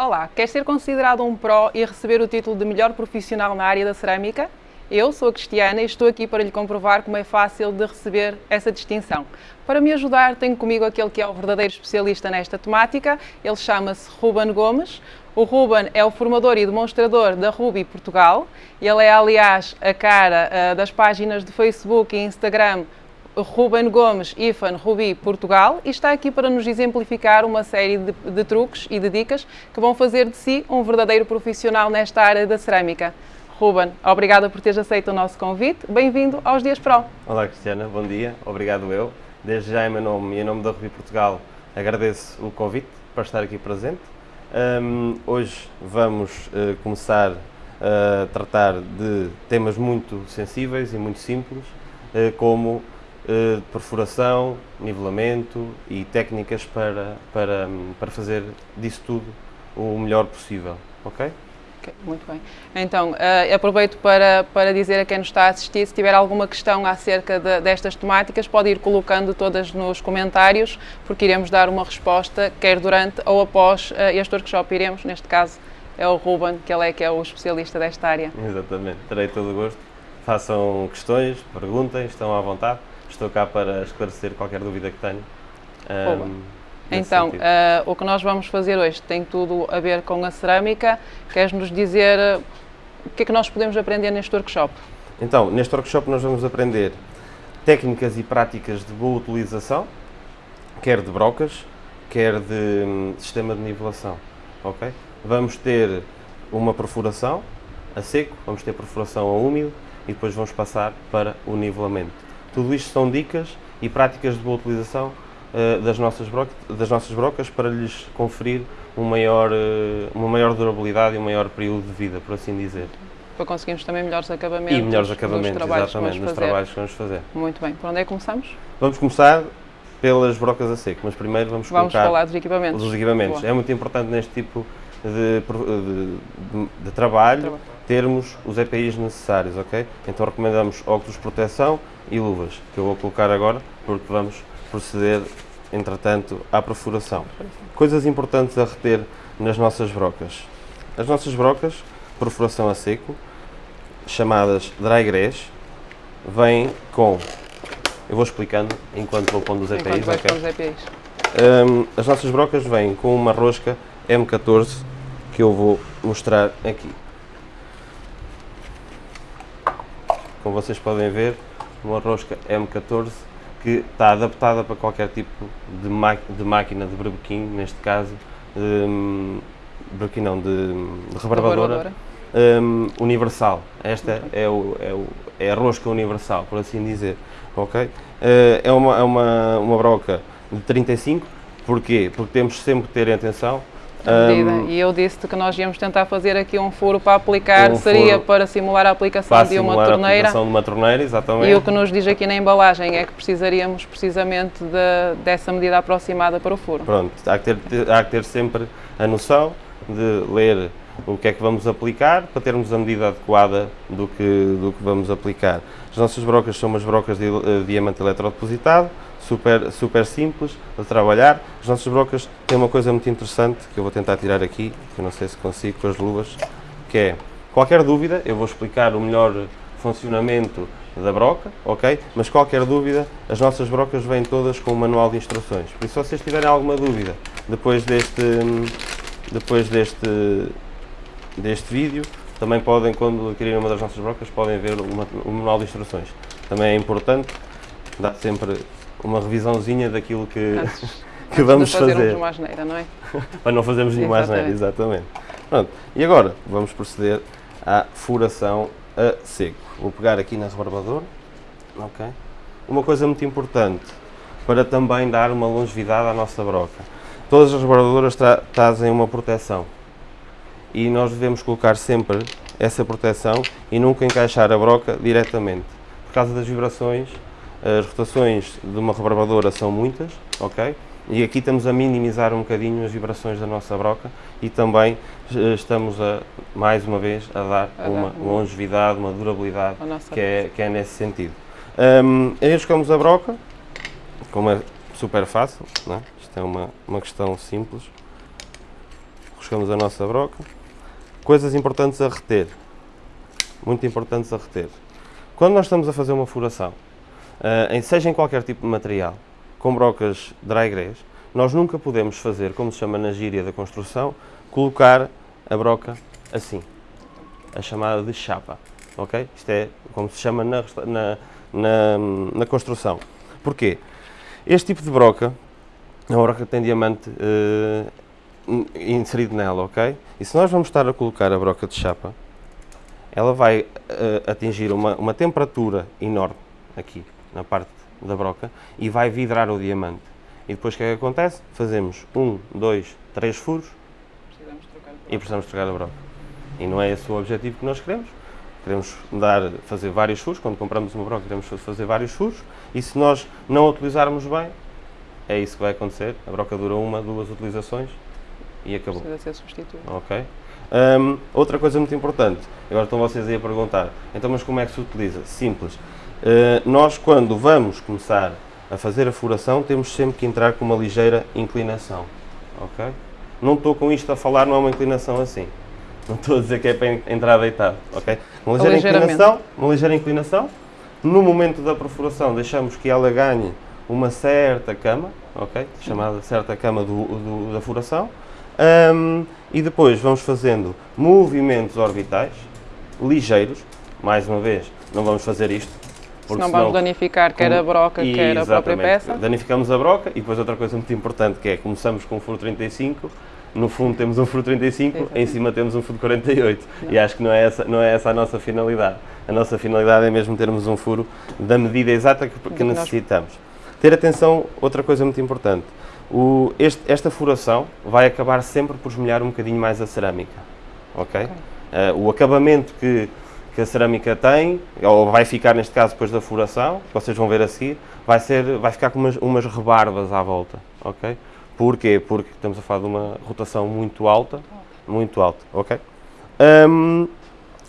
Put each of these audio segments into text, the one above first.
Olá, quer ser considerado um Pro e receber o título de melhor profissional na área da cerâmica? Eu sou a Cristiana e estou aqui para lhe comprovar como é fácil de receber essa distinção. Para me ajudar, tenho comigo aquele que é o verdadeiro especialista nesta temática. Ele chama-se Ruben Gomes. O Ruben é o formador e demonstrador da Ruby Portugal. Ele é, aliás, a cara uh, das páginas de Facebook e Instagram Ruben Gomes, IFAN Rubi Portugal e está aqui para nos exemplificar uma série de, de, truques e de dicas que vão fazer de si um verdadeiro profissional nesta área da cerâmica. Ruben, obrigada por teres aceito o nosso convite. Bem-vindo aos Dias Pro. Olá Cristiana, bom dia, obrigado eu. Desde já em meu nome e em nome da Rubi Portugal agradeço o convite para estar aqui presente. Um, hoje vamos uh, começar a tratar de temas muito sensíveis e muito simples, uh, como uh, perfuração, nivelamento e técnicas para, para, para fazer disso tudo o melhor possível, ok? muito bem. Então, uh, aproveito para, para dizer a quem nos está a assistir, se tiver alguma questão acerca de, destas temáticas, pode ir colocando todas nos comentários, porque iremos dar uma resposta, quer durante ou após uh, este workshop. Iremos, neste caso, é o Ruben, que ele é que é o especialista desta área. Exatamente, terei todo o gosto. Façam questões, perguntem, estão à vontade estou cá para esclarecer qualquer dúvida que tenham. Um, então, uh, o que nós vamos fazer hoje tem tudo a ver com a cerâmica. Queres-nos dizer uh, o que é que nós podemos aprender neste workshop? Então, neste workshop nós vamos aprender técnicas e práticas de boa utilização, quer de brocas, quer de um, sistema de nivelação, ok? Vamos ter uma perfuração a seco, vamos ter perfuração a úmido e depois vamos passar para o nivelamento. Tudo isto são dicas e práticas de boa utilização uh, das, nossas brocas, das nossas brocas para lhes conferir um maior, uh, uma maior durabilidade e um maior período de vida, por assim dizer. Para conseguirmos também melhores acabamentos. E melhores acabamentos, trabalhos exatamente, nos trabalhos que vamos fazer. Muito bem. Por onde é que começamos? Vamos começar pelas brocas a seco, mas primeiro vamos, vamos falar dos equipamentos. Dos equipamentos. É muito importante neste tipo de, de, de, de trabalho, trabalho, termos os EPIs necessários, ok? Então recomendamos óculos de proteção e luvas, que eu vou colocar agora, porque vamos proceder, entretanto, à perfuração. Coisas importantes a reter nas nossas brocas. As nossas brocas, perfuração a seco, chamadas dry grass, vêm com... Eu vou explicando enquanto vou pondo os EPIs. Okay? Os EPIs. Um, as nossas brocas vêm com uma rosca M14 que eu vou mostrar aqui. Como vocês podem ver, uma rosca M14 que está adaptada para qualquer tipo de, de máquina de berbequim, neste caso, de, berbequim não, de, de rebarbadora, um, universal. Esta okay. é, o, é, o, é, a rosca universal, por assim dizer. ok? Uh, é uma, é uma, uma broca de 35, porquê? Porque temos sempre que ter atenção um, e eu disse-te que nós íamos tentar fazer aqui um furo para aplicar, um seria para simular a aplicação de uma torneira. de uma torneira, exatamente. E o que nos diz aqui na embalagem é que precisaríamos precisamente de, dessa medida aproximada para o furo. Pronto, há que, ter, há que ter sempre a noção de ler o que é que vamos aplicar para termos a medida adequada do que, do que vamos aplicar. As nossas brocas são umas brocas de, de diamante eletrodepositado, super, super simples de trabalhar. As nossas brocas têm uma coisa muito interessante que eu vou tentar tirar aqui, que eu não sei se consigo com as luvas, que é, qualquer dúvida, eu vou explicar o melhor funcionamento da broca, ok? Mas qualquer dúvida, as nossas brocas vêm todas com o manual de instruções. Por isso, se vocês tiverem alguma dúvida depois deste, depois deste, deste vídeo, também podem, quando adquirirem uma das nossas brocas, podem ver o manual de instruções. Também é importante dar sempre uma revisãozinha daquilo que, Antes, que vamos fazer. fazer. uma asneira, não é? Para não fazermos nenhuma asneira, exatamente. Pronto, e agora vamos proceder à furação a seco. Vou pegar aqui na rebarbadora, ok? Uma coisa muito importante para também dar uma longevidade à nossa broca. Todas as rebarbadoras tra trazem uma proteção e nós devemos colocar sempre essa proteção e nunca encaixar a broca diretamente. Por causa das vibrações as rotações de uma rebarbadora são muitas, ok? E aqui estamos a minimizar um bocadinho as vibrações da nossa broca e também eh, estamos a, mais uma vez, a dar a uma, uma longevidade, uma durabilidade que é, que é nesse sentido. Um, enroscamos a broca, como é super fácil, é? isto é uma, uma questão simples. Roscamos a nossa broca. Coisas importantes a reter. Muito importantes a reter. Quando nós estamos a fazer uma furação, em, seja em qualquer tipo de material, com brocas dry grass, nós nunca podemos fazer, como se chama na gíria da construção, colocar a broca assim, a chamada de chapa, ok? Isto é como se chama na, na, na, na construção. Porquê? Este tipo de broca é uma broca que tem diamante uh, inserido nela, ok? E se nós vamos estar a colocar a broca de chapa, ela vai uh, atingir uma, uma temperatura enorme aqui, na parte da broca, e vai vidrar o diamante. E depois o que é que acontece? Fazemos um, dois, três furos precisamos e precisamos trocar a broca. E não é esse o objetivo que nós queremos. Queremos dar, fazer vários furos, quando compramos uma broca queremos fazer vários furos, e se nós não a utilizarmos bem, é isso que vai acontecer. A broca dura uma, duas utilizações e acabou. Precisa ser substituído. Ok. Um, outra coisa muito importante, agora estão vocês aí a perguntar, então mas como é que se utiliza? Simples. Uh, nós quando vamos começar a fazer a furação temos sempre que entrar com uma ligeira inclinação. Ok? Não estou com isto a falar, não é uma inclinação assim. Não estou a dizer que é para entrar deitado. Ok? Uma ligeira inclinação, uma ligeira inclinação. No momento da perfuração deixamos que ela ganhe uma certa cama, ok? Chamada certa cama do, do, da furação. Um, e depois vamos fazendo movimentos orbitais ligeiros. Mais uma vez, não vamos fazer isto. Porque senão, vamos danificar quer a broca, quer a própria peça. Danificamos a broca e depois outra coisa muito importante que é, começamos com o furo 35, no fundo temos um furo 35, Exatamente. em cima temos um furo 48. Não. E acho que não é, essa, não é essa a nossa finalidade. A nossa finalidade é mesmo termos um furo da medida exata que, que necessitamos. Ter atenção, outra coisa muito importante. O, este, esta furação vai acabar sempre por esmolhar um bocadinho mais a cerâmica. Ok? okay. Uh, o acabamento que, que a cerâmica tem, ou vai ficar neste caso depois da furação, que vocês vão ver a seguir, vai, ser, vai ficar com umas, umas rebarbas à volta. Ok? Porquê? Porque estamos a falar de uma rotação muito alta. Muito alta. Ok? Um,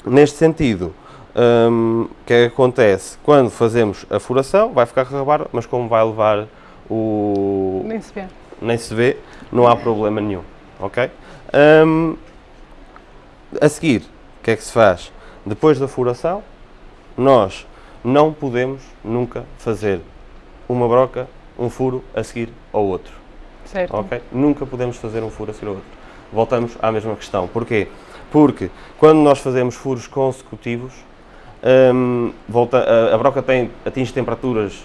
neste sentido, um, o que é que acontece? Quando fazemos a furação, vai ficar rebarba, mas como vai levar o... Nem se vê. Nem se vê, não há problema nenhum, ok? Um, a seguir, o que é que se faz? Depois da furação, nós não podemos nunca fazer uma broca, um furo a seguir ao outro. Certo. Ok? Nunca podemos fazer um furo a seguir ao outro. Voltamos à mesma questão. Porquê? Porque quando nós fazemos furos consecutivos, um, volta, a, a, broca tem, atinge temperaturas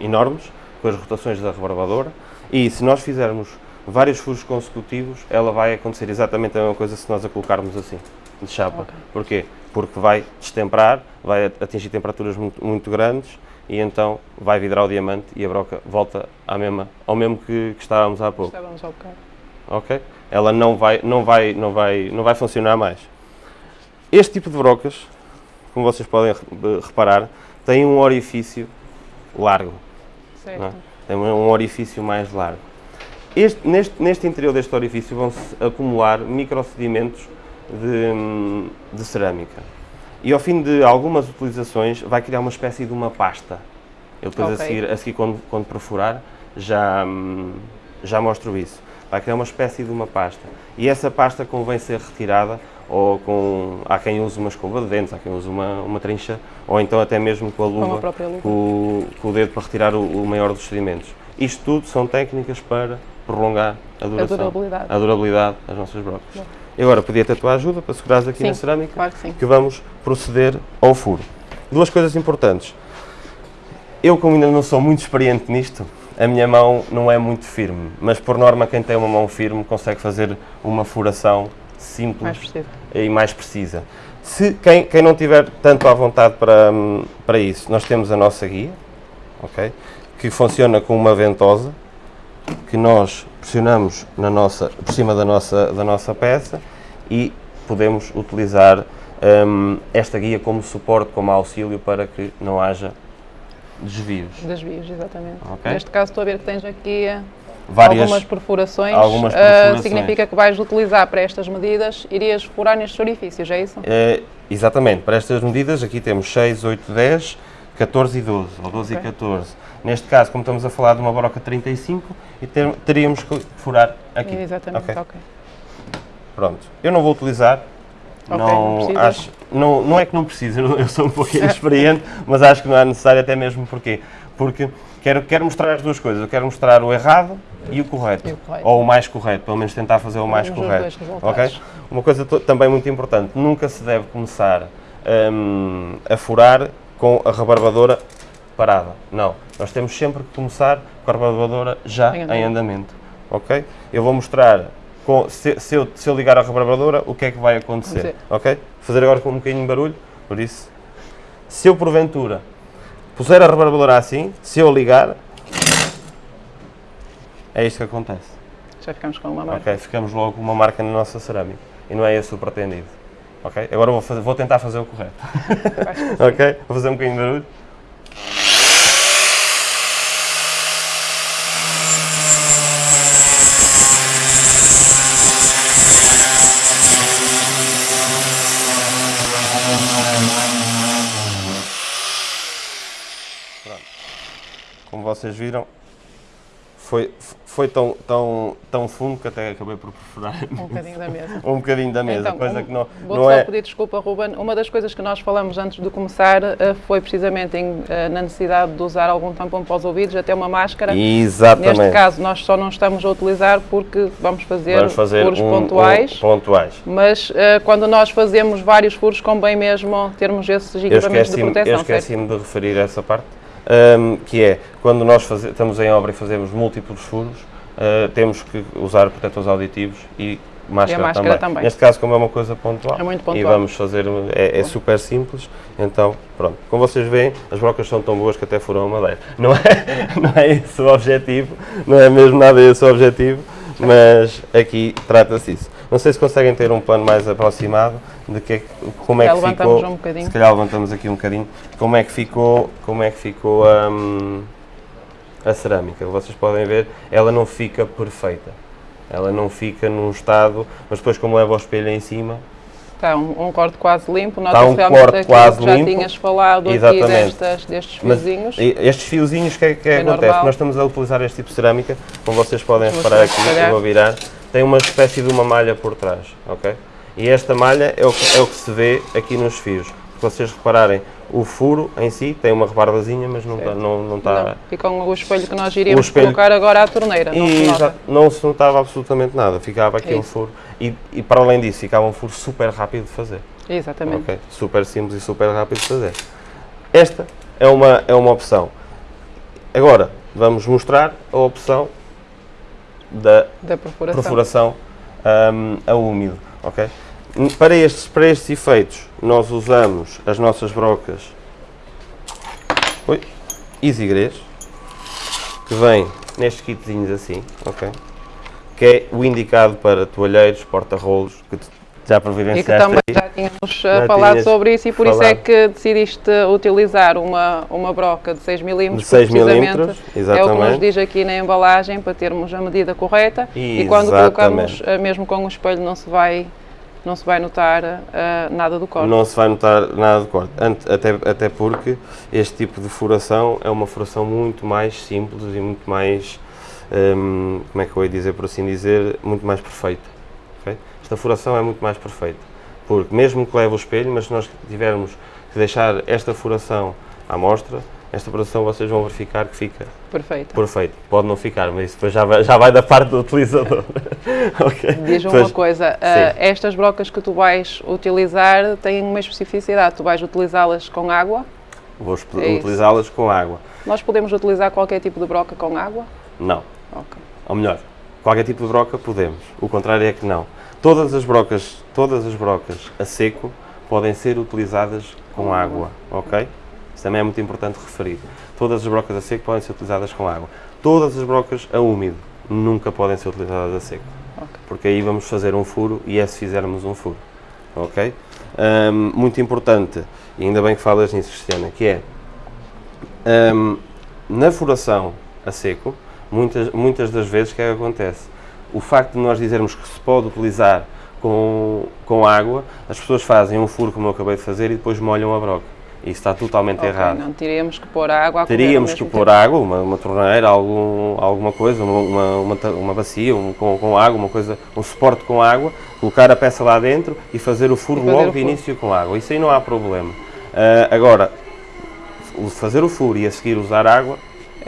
enormes com as rotações da rebarbadora e se nós fizermos vários furos consecutivos, ela vai acontecer exatamente a mesma coisa se nós a colocarmos assim, de chapa. Okay. Porquê? Porque vai destemperar, vai atingir temperaturas muito, muito, grandes e então vai vidrar o diamante e a broca volta à mesma, ao mesmo que, que estávamos há pouco. Estávamos ao bocado. Ok? Ela não vai, não, vai, não, vai, não vai funcionar mais. Este tipo de brocas como vocês podem reparar, tem um orifício largo. Certo. É? Tem um orifício mais largo. Este, neste, neste interior deste orifício vão-se acumular microsedimentos de, de cerâmica. E ao fim de algumas utilizações vai criar uma espécie de uma pasta. Eu depois okay. a seguir, a seguir quando, quando perfurar, já, já mostro isso. Vai criar uma espécie de uma pasta. E essa pasta convém ser retirada ou com, há quem use uma escova de dentes, há quem use uma, uma trincha, ou então até mesmo com a luva, luva. Com, com, o dedo para retirar o, o, maior dos sedimentos. Isto tudo são técnicas para prolongar a duração, a durabilidade, a durabilidade das nossas brocas. E agora, podia ter a tua ajuda para segurares aqui sim, na cerâmica, claro que, sim. que vamos proceder ao furo. Duas coisas importantes. Eu, como ainda não sou muito experiente nisto, a minha mão não é muito firme, mas por norma quem tem uma mão firme consegue fazer uma furação simples mais e mais precisa. Se quem, quem não tiver tanto à vontade para, para isso, nós temos a nossa guia, ok? Que funciona com uma ventosa que nós pressionamos na nossa, por cima da nossa, da nossa peça e podemos utilizar um, esta guia como suporte, como auxílio para que não haja desvios. Desvios, exatamente. Okay? Neste caso estou a ver que tens aqui várias, algumas perfurações, algumas ah, perfurações. Uh, significa que vais utilizar para estas medidas, irias furar nestes orifícios, é isso? É, exatamente, para estas medidas aqui temos 6, 8, 10, 14 e 12, ou 12 okay. e 14. Neste caso, como estamos a falar de uma broca 35, e ter, teríamos que furar aqui. Exatamente, ok. okay. Pronto. Eu não vou utilizar. Ok, não não, acho, não, não é que não preciso, eu sou um pouquinho experiente, mas acho que não é necessário até mesmo porquê? Porque quero, quero mostrar as duas coisas. Eu quero mostrar o errado e o correto. E o correto. Ou o mais correto, pelo menos tentar fazer o mais correto. Ok? Uma coisa também muito importante, nunca se deve começar hum, a furar com a rebarbadora parada. Não, nós temos sempre que começar com a rebarbadora já Em em andamento. andamento. Ok? Eu vou mostrar, com- se, se eu, se eu ligar a rebarbadora, o que é que vai acontecer. Ok? Fazer agora com um bocadinho de barulho, por isso. Se eu porventura puser a rebarbadora assim, se eu ligar, é isto que acontece. Já ficamos com uma marca. Ok, ficamos logo com uma marca na nossa cerâmica. E não é esse o pretendido. Ok? Agora vou, fazer- vou tentar fazer o correto. ok? Vou fazer um bocadinho de barulho. Pronto. Como vocês viram, foi, foi tão, tão, tão fundo que até acabei por perfurar Um bocadinho da mesa. um bocadinho da mesa, Então, coisa um- que não, Vou não só é... pedir desculpa, Ruben. Uma das coisas que nós falamos antes de começar eh, foi precisamente em, eh, na necessidade de usar algum tampão para os ouvidos, até uma máscara. Exatamente. Neste caso, nós só não estamos a utilizar porque vamos fazer, Vamos fazer furos um- pontuais. um- pontuais. Mas eh, quando nós fazemos vários furos, convém mesmo termos esses Eu equipamentos de esqueci-me eu proteção, certo? esqueci de referir essa parte, ahm, que é, quando nós faze- estamos em obra e fazemos múltiplos furos, ah, temos que usar protetores auditivos e máscara, máscara também. Neste caso, como é uma coisa pontual, É muito e pontual. vamos fazer, é, é super simples, então, pronto. Como vocês veem, as brocas são tão boas que até furam a madeira. Não é, não é esse o objetivo, não é mesmo nada esse o objetivo, mas aqui trata-se isso. Não sei se conseguem ter um plano mais aproximado de que, é como é que ficou. um bocadinho. Se calhar levantamos aqui um bocadinho. Como é que ficou, como é que ficou hum, a cerâmica? Vocês podem ver, ela não fica perfeita. Ela não fica num estado, mas depois como leva o espelho em cima, Está um, um corte quase limpo, Está um realmente corte quase que já limpo. tinhas falado Exatamente. aqui destas, destes Mas fiozinhos. e- estes fiozinhos, o que é que É acontece? normal. Nós estamos a utilizar este tipo de cerâmica, como vocês podem reparar aqui, eu vou virar, tem uma espécie de uma malha por trás, ok? E esta malha é o que, é o que se vê aqui nos fios. Se vocês repararem, o furo em si tem uma rebarbazinha, mas não está... Não, não Não. E com o espelho que nós iríamos espelho- colocar agora à torneira, não se E já não se notava absolutamente nada, ficava aqui um furo. E, e para além disso, ficava um furo super rápido de fazer. Exatamente. Ok, super simples e super rápido de fazer. Esta é uma, é uma opção. Agora, vamos mostrar a opção da Da perfuração. perfuração hum, a úmido. ok? N- Para estes, para estes efeitos, nós usamos as nossas brocas Oi, Easy Grês, que vem nestes kitzinhos assim, ok? Que é o indicado para toalheiros, porta-rolos, que já E que providenciaste também aí. já tínhamos Já falado tinhas sobre isso e por isso é falado. que decidiste utilizar uma, uma broca de 6 mm, De 6 precisamente milímetros, é o que nos exatamente. diz aqui na embalagem para termos a medida correta e quando Exatamente. colocamos uh, mesmo com o espelho não se vai, não se vai notar uh, nada do corte. Não se vai notar nada de corte, Ante- até, até porque este tipo de furação é uma furação muito mais simples e muito mais, hum, como é que eu ia dizer por assim dizer, muito mais perfeita. Esta furação é muito mais perfeita, porque mesmo que leve o espelho, mas se nós tivermos que deixar esta furação à mostra, esta furação vocês vão verificar que fica Perfeito. perfeito. Pode não ficar, mas isso depois já vai, já vai da parte do utilizador. ok? Diz-me uma coisa, uh, estas brocas que tu vais utilizar têm uma especificidade, tu vais utilizá-las com água? Vou É utilizá-las com água. Nós podemos utilizar qualquer tipo de broca com água? Não. Ok. Ou melhor, qualquer tipo de broca podemos. O contrário é que não. Todas as brocas, todas as brocas a seco podem ser utilizadas com água, ok? Isso também é muito importante referir. Todas as brocas a seco podem ser utilizadas com água. Todas as brocas a úmido nunca podem ser utilizadas a seco. Porque aí vamos fazer um furo e é se fizermos um furo, ok? Ahm, muito importante, e ainda bem que falas nisso, Cristiana, que é Hum, na furação a seco, muitas, muitas das vezes o que é que acontece? O facto de nós dizermos que se pode utilizar com, com água, as pessoas fazem um furo como eu acabei de fazer e depois molham a broca. Isso está totalmente Ok, errado. Não teríamos que pôr água a Teríamos que pôr tempo. água, uma, uma torneira, algum, alguma coisa, uma, uma, uma, bacia um, com, com água, uma coisa, um suporte com água, colocar a peça lá dentro e fazer o furo fazer logo de início com água. Isso aí não há problema. Ah, agora, fazer o furo e a seguir usar água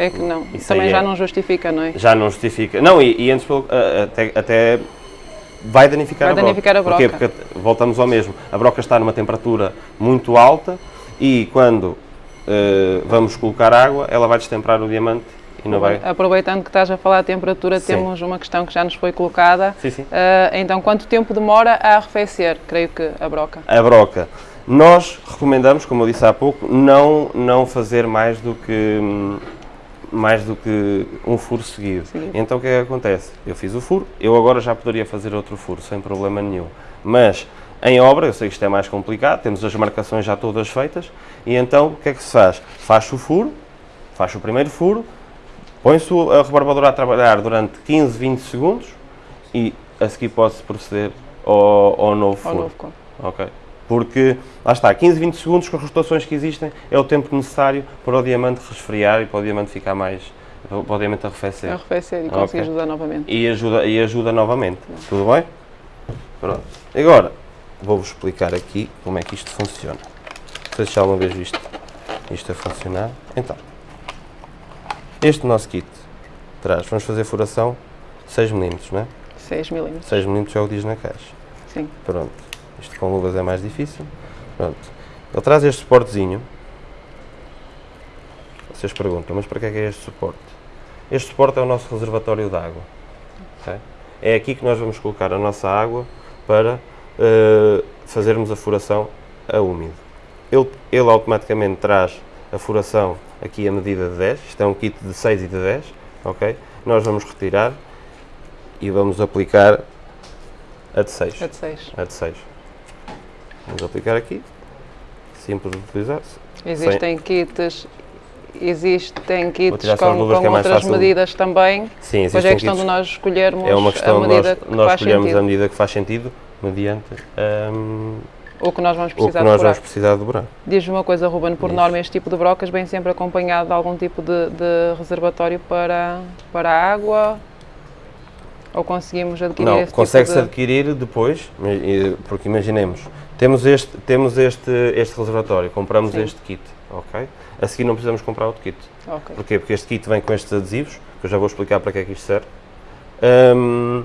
É que não. Isso Também já é- não justifica, não é? já não justifica. Não, e, e antes a- até, até vai danificar Vai a broca. danificar a Porquê? broca. Porque voltamos ao mesmo. A broca está numa temperatura muito alta e quando eh, vamos colocar água, ela vai destemperar o diamante e não vai. Aproveitando que estás a falar de temperatura, Sim. temos uma questão que já nos foi colocada. Sim, sim. Ah, então, quanto tempo demora a arrefecer? Creio que a broca. A broca. Nós recomendamos, como eu disse há pouco, não, não fazer mais do que hum, mais do que um furo seguido. Seguido. Então o que é que acontece? Eu fiz o furo, eu agora já poderia fazer outro furo sem problema nenhum. Mas em obra, eu sei que isto é mais complicado, temos as marcações já todas feitas, e então o que é que se faz? Faz o furo, faz o primeiro furo, põe-se a rebarbadora a trabalhar durante 15, 20 segundos e a seguir pode-se proceder ao, ao novo Ao furo. novo. Ok. Porque, lá está, 15, 20 segundos com as rotações que existem é o tempo necessário para o diamante resfriar e para o diamante ficar mais. para o diamante arrefecer. Arrefecer e Ok. conseguires usar novamente. E ajuda, e ajuda novamente. Tudo bem? Pronto. Agora, vou-vos explicar aqui como é que isto funciona. Não sei se já alguma vez visto isto a funcionar. Então, este nosso kit traz, vamos fazer furação 6 mm, não é? 6 milímetros. 6 mm já o diz na caixa. Sim. Pronto. Isto com luvas é mais difícil. Pronto. Ele traz este suportezinho. Vocês perguntam, mas para que é que é este suporte? Este suporte é o nosso reservatório de água. ok? É aqui que nós vamos colocar a nossa água para eh, fazermos a furação a úmido. Ele, ele automaticamente traz a furação aqui a medida de 10. Isto é um kit de 6 e de 10. ok? Nós vamos retirar e vamos aplicar a de 6. É de 6. A de 6. Vamos aplicar aqui. Simples de utilizar. Existem kits, existem kits com, luvas com é outras medidas também. Sim, Depois é questão de kits. nós escolhermos É uma questão a de medida nós, que nós faz escolhermos a sentido. medida que faz sentido mediante hum, O que nós vamos o que precisar nós de furar. vamos precisar dobrar. Diz-me uma coisa, Ruben, por Diz. norma este tipo de brocas vem sempre acompanhado de algum tipo de, de reservatório para, para a água? Ou conseguimos adquirir Não, esse consegue-se tipo de... adquirir depois, e- porque imaginemos, temos este, temos este, este reservatório, compramos Sim. este kit, ok? A seguir não precisamos comprar outro kit. Ok. Porquê? Porque este kit vem com estes adesivos, que eu já vou explicar para que é que isto serve. Hum,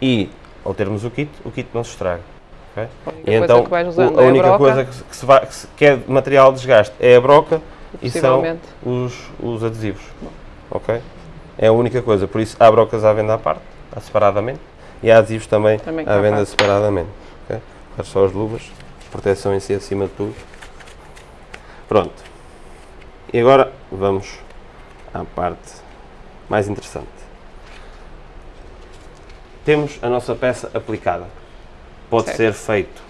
e, ao termos o kit, o kit não se estraga. ok? A única E então, que vais o- usando a é a única coisa que, que se vai, que, é material de desgaste é a broca e são os, os adesivos. Ok? É a única coisa. Por isso, há brocas à venda à parte, separadamente, e há adesivos também, Também à venda separadamente. Ok? Faz só as luvas, proteção em si acima de tudo. Pronto. E agora vamos à parte mais interessante. Temos a nossa peça aplicada. Pode Certo. ser feito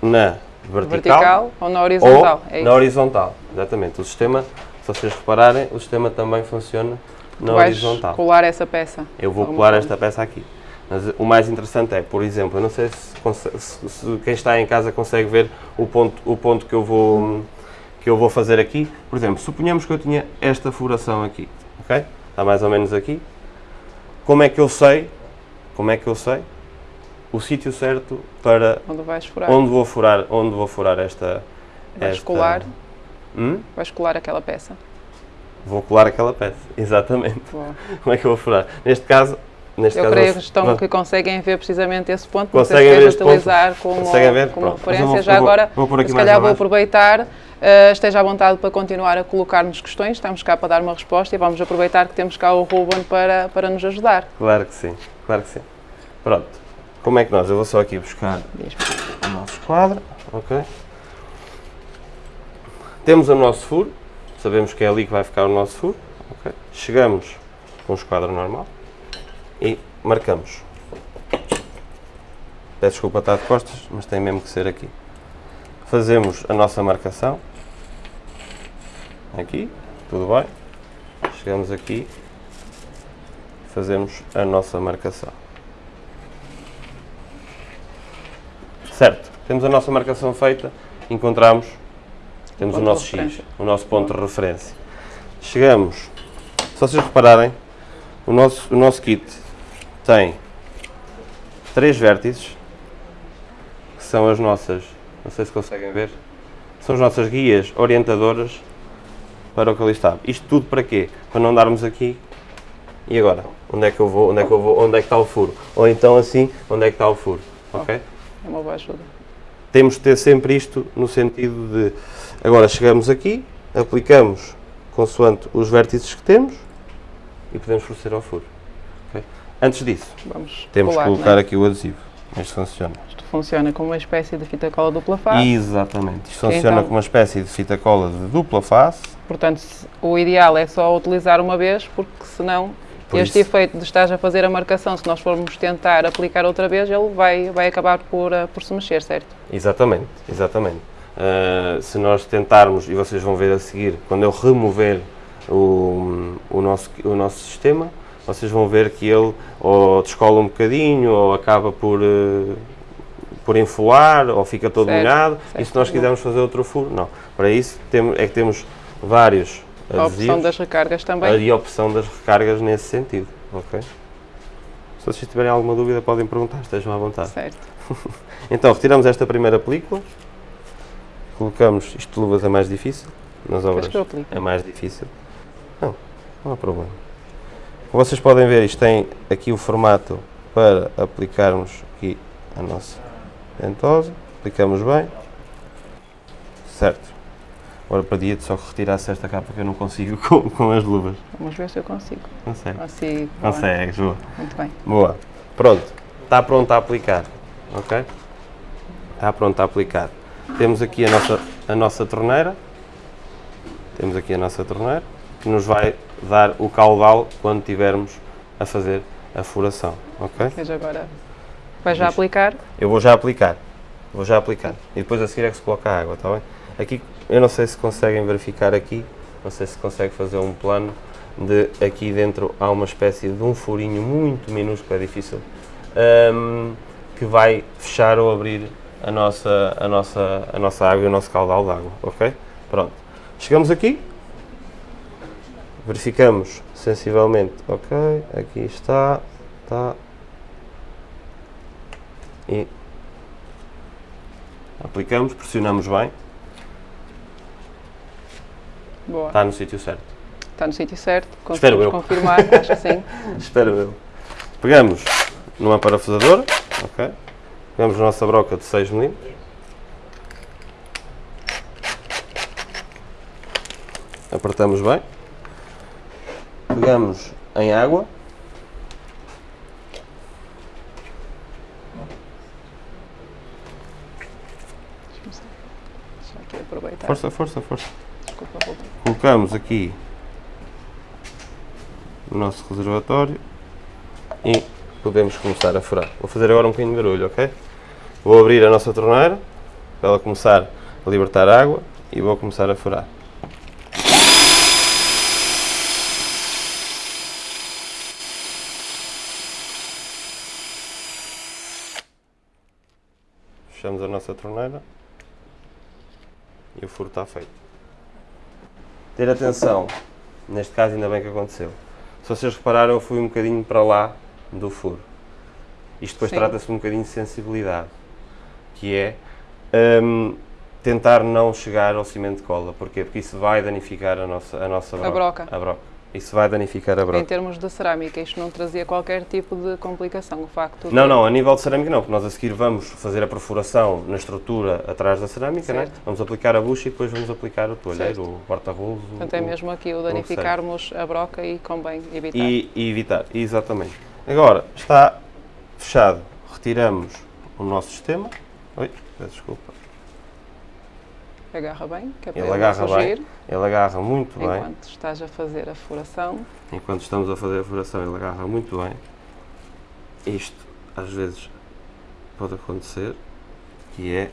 na vertical, Vertical ou na horizontal? ou é na horizontal. Exatamente. O sistema, se vocês repararem, o sistema também funciona na horizontal. colar essa peça. Eu vou colar forma. esta peça aqui. Mas o mais interessante é, por exemplo, eu não sei se, se- se quem está em casa consegue ver o ponto, o ponto que, eu vou, que eu vou fazer aqui. Por exemplo, suponhamos que eu tinha esta furação aqui, ok? Está mais ou menos aqui. Como é que eu sei, como é que eu sei o sítio certo para Onde vais furar? onde vou furar, onde vou furar esta... Vais esta- colar, Hum? vais colar aquela peça. Vou colar aquela peça, exatamente. Boa. Como é que eu vou furar? Neste caso, neste Eu caso creio estão que conseguem ver precisamente esse ponto, não Conseguem sei ver queres ponto? utilizar como, ver? como Pronto. Referência. vou- Já vou- agora, vou se calhar vou aproveitar, eh, esteja à vontade para continuar a colocar-nos questões, estamos cá para dar uma resposta e vamos aproveitar que temos cá o Ruben para, para nos ajudar. Claro que sim, claro que sim. Pronto. Como é que nós? Eu vou só aqui buscar o nosso quadro, ok? Temos o nosso furo, sabemos que é ali que vai ficar o nosso furo, ok? Chegamos com o esquadro normal e marcamos. Peço desculpa estar de costas, mas tem mesmo que ser aqui. Fazemos a nossa marcação. Aqui, tudo bem. Chegamos aqui, fazemos a nossa marcação. Certo, temos a nossa marcação feita, encontramos temos o nosso X, o nosso ponto de referência. Chegamos, se vocês repararem, o nosso, o nosso kit tem três vértices, que são as nossas, não sei se conseguem ver, são as nossas guias orientadoras para o que ali está. Isto tudo para quê? Para não darmos aqui e agora? Onde é que eu vou? Onde é que eu vou? Onde é que está o furo? Ou então assim, onde é que está o furo? Ok? É uma boa ajuda. temos de ter sempre isto no sentido de agora chegamos aqui, aplicamos consoante os vértices que temos e podemos proceder ao furo. Antes disso, Vamos temos colar, que colocar não é? aqui o adesivo. Isto funciona. Isto funciona como uma espécie de fita cola dupla face. Exatamente. Isto funciona Então- como uma espécie de fita cola de dupla face. Portanto, o ideal é só utilizar uma vez, porque senão Por este isso- efeito de estás a fazer a marcação, se nós formos tentar aplicar outra vez, ele vai, vai acabar por, eh, por se mexer, certo? Exatamente, exatamente. Ah, se nós tentarmos, e vocês vão ver a seguir, quando eu remover o, o, nosso, o nosso sistema, vocês vão ver que ele ou descola um bocadinho, ou acaba por, eh, por enfolar, ou fica todo Certo, molhado. certo, e se nós bom. quisermos fazer outro furo, não. Para isso temos, é que temos vários A opção das recargas também. e a opção das recargas nesse sentido. ok? Se vocês tiverem alguma dúvida podem perguntar, estejam à vontade. Certo. Então, retiramos esta primeira película, colocamos, isto de luvas é mais difícil, nas obras é mais difícil. Não, não há problema. Como vocês podem ver, isto tem aqui o formato para aplicarmos aqui a nossa ventosa, aplicamos bem, certo. Agora pedia-te só que retirasse esta capa que eu não consigo com, com as luvas. Vamos ver se eu consigo. Consegue. Consigo. Consegues, boa. Muito bem. Boa. Pronto. Está pronto a aplicar. Ok? Está pronto a aplicar. Temos aqui a nossa, a nossa torneira. Temos aqui a nossa torneira que nos vai dar o caudal quando estivermos a fazer a furação. Ok? Veja agora. Vai já Diz. aplicar? Eu vou já aplicar. Vou já aplicar. E depois a seguir é que se coloca a água, está bem? Aqui, eu não sei se conseguem verificar aqui, não sei se consegue fazer um plano de aqui dentro há uma espécie de um furinho muito minúsculo, é difícil, hum, que vai fechar ou abrir a nossa, a, nossa, a nossa água e o nosso caudal de água, ok? Pronto. Chegamos aqui, verificamos sensivelmente, ok, aqui está, está, e aplicamos, pressionamos bem, Boa. está no sítio certo. Está no sítio certo. Conseguimos eu. confirmar, acho que sim. Espero eu. Pegamos numa parafusadora, ok? Pegamos a nossa broca de 6 mm. Apertamos bem. Pegamos em água. Força, força, força. Desculpa, Colocamos aqui o nosso reservatório e podemos começar a furar. Vou fazer agora um bocadinho de barulho, ok? Vou abrir a nossa torneira para ela começar a libertar água e vou começar a furar. Fechamos a nossa torneira e o furo está feito. Ter atenção, neste caso ainda bem que aconteceu. Se vocês repararam, eu fui um bocadinho para lá do furo. Isto depois trata-se um bocadinho de sensibilidade, que é hum, tentar não chegar ao cimento de cola. Porquê? Porque isso vai danificar a nossa, a nossa broca. broca. A broca. Isso vai danificar a Em broca. termos de cerâmica, isto não trazia qualquer tipo de complicação. O facto de Não, não, a nível de cerâmica não, porque nós a seguir vamos fazer a perfuração na estrutura atrás da cerâmica, né? Vamos aplicar a bucha e depois vamos aplicar o toalheiro, o porta-rolos. o- Portanto, é o- mesmo aqui o danificarmos a broca e convém evitar. e, e evitar, exatamente. Agora, está fechado, retiramos o nosso sistema. Oi, peço desculpa. Agarra bem, que é para Ele ele agarra bem. Ele agarra muito bem. enquanto estás a fazer a furação. Enquanto estamos a fazer a furação, ele agarra muito bem. Isto, às vezes, pode acontecer, que é...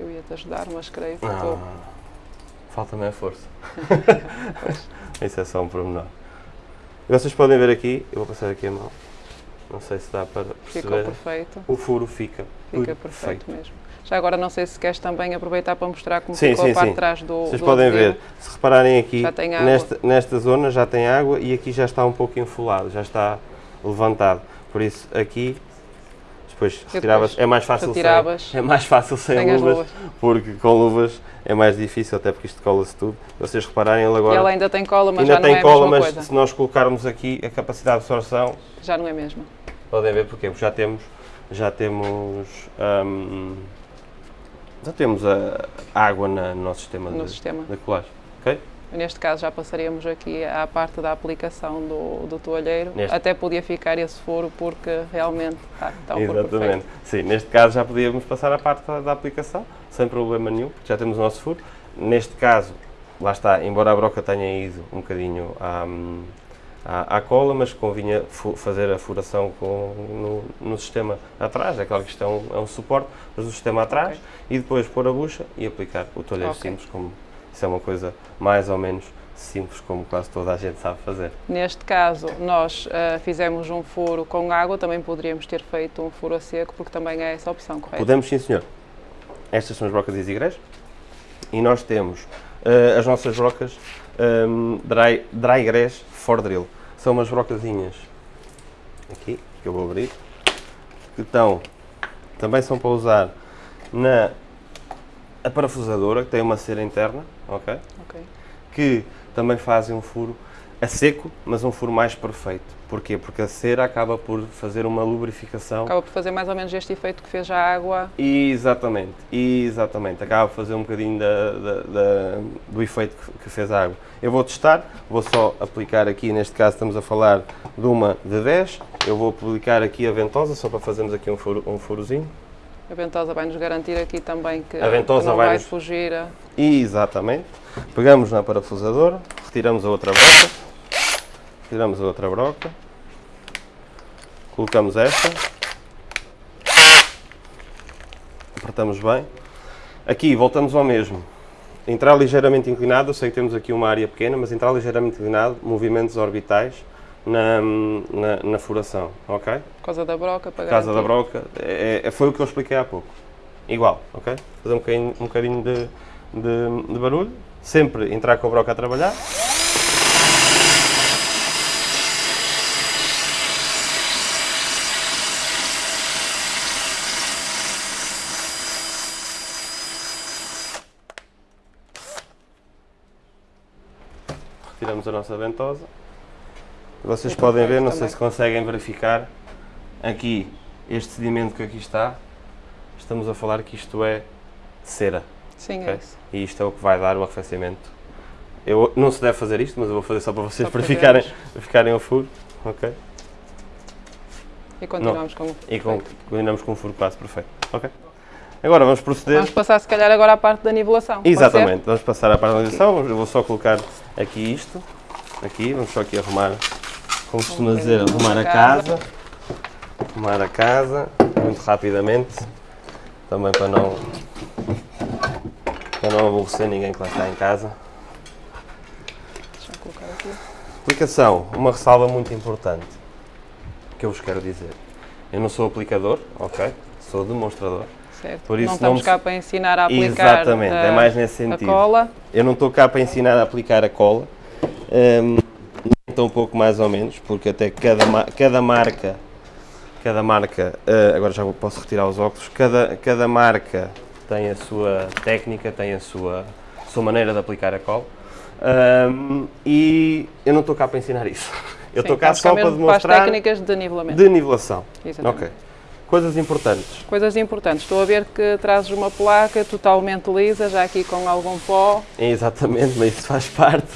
Eu ia-te ajudar, mas creio que Ah, estou... Falta-me a força. Isso é só um pormenor. Vocês podem ver aqui, eu vou passar aqui a mão. Não sei se dá para Ficou perceber. perfeito. O furo fica, Fica perfeito. perfeito mesmo. Já agora não sei se queres também aproveitar para mostrar como Sim, ficou sim, a parte de trás do Vocês do podem ver, se repararem aqui, nesta, nesta zona já tem água e aqui já está um pouco enfolado, já está levantado. Por isso aqui, depois retiravas, é mais fácil retiravas. sem, é mais fácil sem, Sem as luvas, luvas. porque com luvas é mais difícil, até porque isto cola-se tudo. Vocês repararem, ele E agora ela ainda tem cola, mas ainda já não tem é a cola, mas coisa. se nós colocarmos aqui a capacidade de absorção, Já não é a mesma. Podem ver porque já temos, já temos, hum, já temos a água na- no nosso sistema No de, sistema. de colagem. ok? Neste caso já passaríamos aqui à parte da aplicação do, do toalheiro. Neste- Até podia ficar esse furo porque realmente está, está o Exatamente. perfeito. Sim, neste caso já podíamos passar à parte da, da aplicação, sem problema nenhum, porque já temos o nosso furo. Neste caso, lá está, embora a broca tenha ido um bocadinho à, à, à cola, mas convinha fazer a furação com, no, no sistema atrás, é claro que isto é um, é um suporte, mas no sistema atrás, Ok. e depois pôr a bucha e aplicar o toalheiro Ok. simples, como isso é uma coisa mais ou menos simples, como quase toda a gente sabe fazer. Neste caso, nós ah, fizemos um furo com água, também poderíamos ter feito um furo a seco, porque também é essa a opção, correto? Podemos, sim senhor. Estas são as brocas Easy Grass e nós temos eh, as nossas brocas ehm, dry, dry Grass for Drill. São umas brocazinhas aqui, que eu vou abrir, que estão, também são para usar na a parafusadora, que tem uma cera interna, ok? Ok. que também fazem um furo a seco, mas um furo mais perfeito. Porquê? Porque a cera acaba por fazer uma lubrificação. Acaba por fazer mais ou menos este efeito que fez a água. Exatamente, exatamente. Acaba por fazer um bocadinho da- da- da- do efeito que, que fez a água. Eu vou testar, vou só aplicar aqui, neste caso estamos a falar de uma de 10. Eu vou aplicar aqui a ventosa, só para fazermos aqui um, furo, um furozinho. A ventosa vai nos garantir aqui também que, A ventosa que não vai vai nos- fugir. a- Exatamente. Pegamos na parafusadora, retiramos a outra broca, retiramos a outra broca, colocamos esta, apertamos bem. Aqui voltamos ao mesmo. Entrar ligeiramente inclinado, eu sei que temos aqui uma área pequena, mas entrar ligeiramente inclinado, movimentos orbitais na, na, na furação, ok? Por causa da broca, para Casa da broca, é, é- foi o que eu expliquei há pouco. Igual, ok? Fazer um bocadinho, um bocadinho de, de, de barulho, sempre entrar com a broca a trabalhar. Retiramos a nossa ventosa. Vocês Muito podem ver, não sei também. se conseguem verificar, aqui, este sedimento que aqui está, estamos a falar que isto é cera. Sim, ok? é isso. E isto é o que vai dar o arrefecimento. Eu, não se deve fazer isto, mas eu vou fazer só para vocês Só para verificarem, vermos. verificarem o furo. ok? E continuamos com o E com, continuamos com um furo quase perfeito. ok? Agora vamos proceder. Vamos passar se calhar agora à parte da nivelação. Exatamente, vamos passar à paralisação. Eu vou só colocar aqui isto. Aqui, vamos só aqui arrumar, como costuma dizer, arrumar a casa. Arrumar a casa, muito rapidamente. Também para não, para não aborrecer ninguém que lá está em casa. Deixa eu colocar aqui. Aplicação, uma ressalva muito importante que eu vos quero dizer. Eu não sou aplicador, ok? Sou demonstrador. Certo. Por isso não estamos não- cá para ensinar a aplicar Exatamente, a, é mais nesse a sentido. cola. Eu não estou cá para ensinar a aplicar a cola, um pouco mais ou menos, porque até cada, cada marca, cada marca, eh, agora já posso retirar os óculos, cada, cada marca tem a sua técnica, tem a sua, sua maneira de aplicar a cola. Hum, e eu não estou cá para ensinar isso. Eu estou cá só para para as demonstrar técnicas de nivelamento. de nivelação. Exatamente. Ok. Coisas importantes. Coisas importantes. Estou a ver que trazes uma placa totalmente lisa, já aqui com algum pó. Exatamente, mas isso faz parte.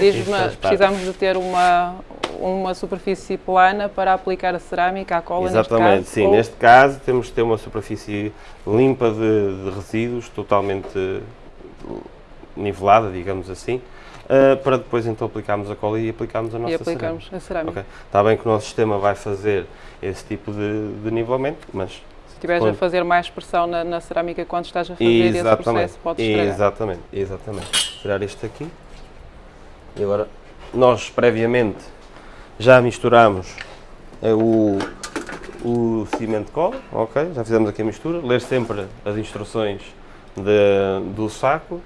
Diz-me, precisamos de ter uma, uma superfície plana para aplicar a cerâmica, a cola Exatamente, neste caso. sim. ou- Neste caso temos de ter uma superfície limpa de, de resíduos, totalmente nivelada, digamos assim, eh, para depois então aplicarmos a cola e aplicarmos a nossa e aplicarmos a cerâmica. cerâmica. Ok. Está bem que o nosso sistema vai fazer esse tipo de, de nivelamento, mas Se estiveres a fazer mais pressão na, na cerâmica quando estás a fazer esse exatamente, processo, podes estragar. exatamente, exatamente. Tirar isto aqui. E agora nós previamente já misturamos eh, o, o cimento de cola, ok? Já fizemos aqui a mistura. Ler sempre as instruções de, do saco.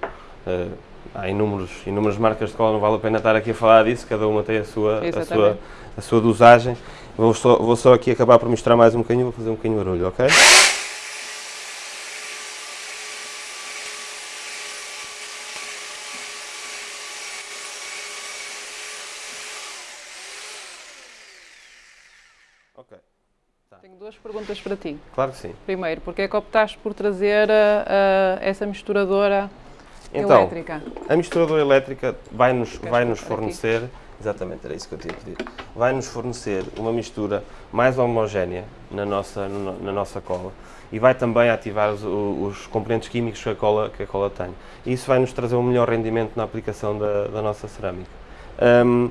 Uh, há inúmeros, inúmeras marcas de cola, não vale a pena estar aqui a falar disso, cada uma tem a sua, a sua, a sua dosagem. Vou só, vou só aqui acabar por misturar mais um bocadinho, vou fazer um bocadinho de barulho, ok? Ok. Tá. Tenho duas perguntas para ti. Claro que sim. Primeiro, porque é que optaste por trazer uh, uh, essa misturadora então, elétrica? A misturadora elétrica vai-nos vai -nos fornecer, aqui? exatamente, era isso que eu tinha pedido, vai-nos fornecer uma mistura mais homogénea na nossa, na nossa cola e vai também ativar os, os, componentes químicos que a, cola, que a cola tem. E isso vai-nos trazer um melhor rendimento na aplicação da, da nossa cerâmica. Um,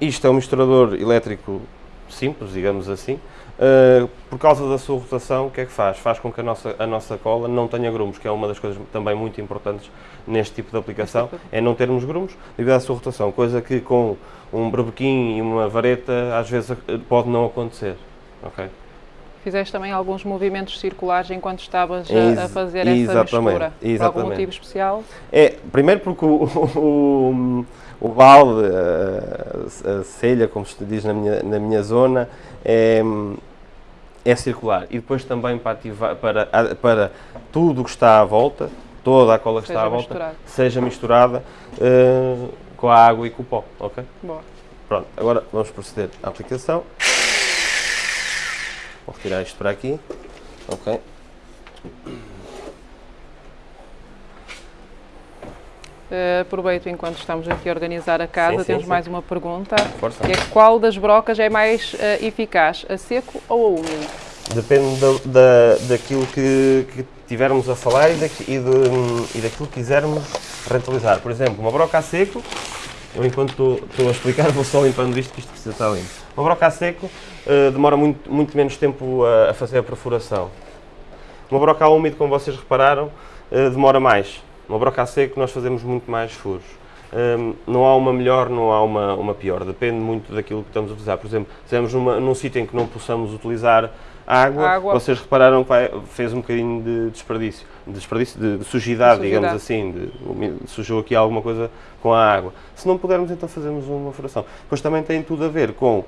isto é um misturador elétrico simples, digamos assim, uh, por causa da sua rotação, o que é que faz? Faz com que a nossa, a nossa cola não tenha grumos, que é uma das coisas também muito importantes neste tipo de aplicação, é não termos grumos devido à sua rotação, coisa que com um berbequim e uma vareta às vezes pode não acontecer. Okay? Fizeste também alguns movimentos circulares enquanto estavas a, a fazer essa mistura. Exatamente. Por algum motivo especial? É, primeiro porque o, o, o balde, a, a selha, como se diz na minha, na minha zona, é, é circular. E depois também para, ativar, para, para tudo o que está à volta, toda a cola que seja está à volta, misturado. seja misturada uh, com a água e com o pó, ok? Boa. Pronto, agora vamos proceder à aplicação. Vou retirar isto para aqui. Ok. Uh, aproveito enquanto estamos aqui a organizar a casa, sim, temos sim, mais sim. uma pergunta. Força. Que é qual das brocas é mais uh, eficaz, a seco ou a úmido? Depende da, da, daquilo que, que tivermos a falar e, daqui, e, de, e daquilo que quisermos rentabilizar. Por exemplo, uma broca a seco, eu enquanto estou, estou a explicar vou só limpando isto, que isto precisa estar limpo. Uma broca a seco uh, demora muito, muito menos tempo a, a, fazer a perfuração. Uma broca a úmido, como vocês repararam, uh, demora mais. Uma broca a seco nós fazemos muito mais furos. Um, ehm, não há uma melhor, não há uma, uma pior, depende muito daquilo que estamos a utilizar. Por exemplo, estamos numa, num sítio em que não possamos utilizar água, água. vocês repararam que vai, fez um bocadinho de desperdício, de, desperdício, de, de sujidade, de digamos assim, de, sujou aqui alguma coisa com a água. Se não pudermos, então fazemos uma furação. Depois também tem tudo a ver com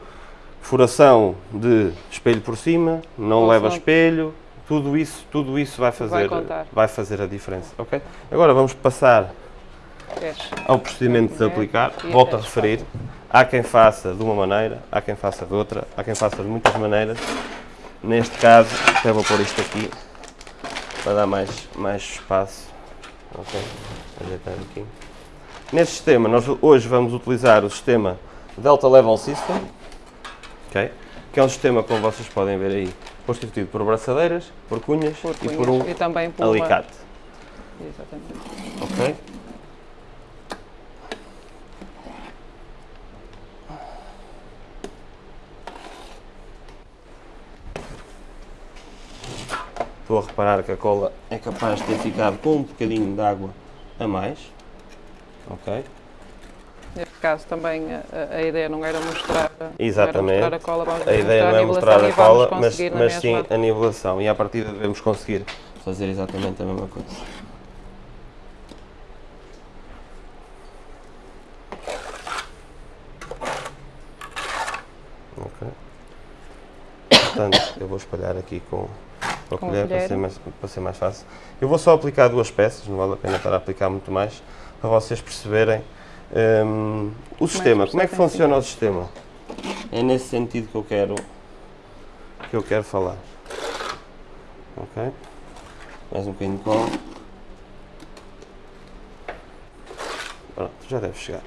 furação de espelho por cima, não leva espelho, tudo isso, tudo isso vai fazer, vai, vai, fazer a diferença, ok? Agora vamos passar ao procedimento de aplicar. Volto a referir, há quem faça de uma maneira, há quem faça de outra, há quem faça de muitas maneiras. Neste caso, até vou pôr isto aqui para dar mais, mais espaço. Ok, ajeitar aqui. Neste sistema, nós hoje vamos utilizar o sistema Delta Level System, okay? que é um sistema, como vocês podem ver aí, constituído por braçadeiras, por cunhas, por cunhas e por um e também por alicate. Uma... Exatamente. Ok? Estou a reparar que a cola é capaz de ter ficado com um bocadinho de água a mais. Ok? Neste caso também a, a ideia não era mostrar, Exatamente. Era mostrar a cola, vamos a ideia não é mostrar a cola, mas, mas sim a nivelação. E à partida devemos conseguir fazer exatamente a mesma coisa. Portanto, eu vou espalhar aqui com a colher, Para, ser mais, para ser mais fácil. Eu vou só aplicar duas peças, não vale a pena estar a aplicar muito mais, para vocês perceberem um, o como sistema. É como é que funciona o sistema? É nesse sentido que eu quero, que eu quero falar. Ok? Mais um bocadinho de cola. Pronto, já deve chegar.